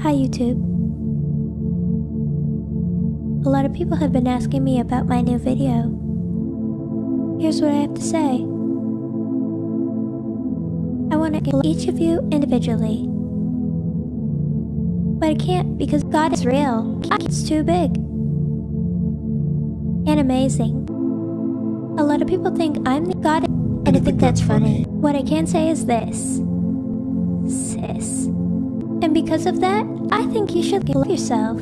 Hi, YouTube. A lot of people have been asking me about my new video. Here's what I have to say. I want to kill each of you individually. But I can't because God is real. It's too big. And amazing. A lot of people think I'm the God and I think that's funny. What I can say is this. Sis. Because of that, I think you should love yourself.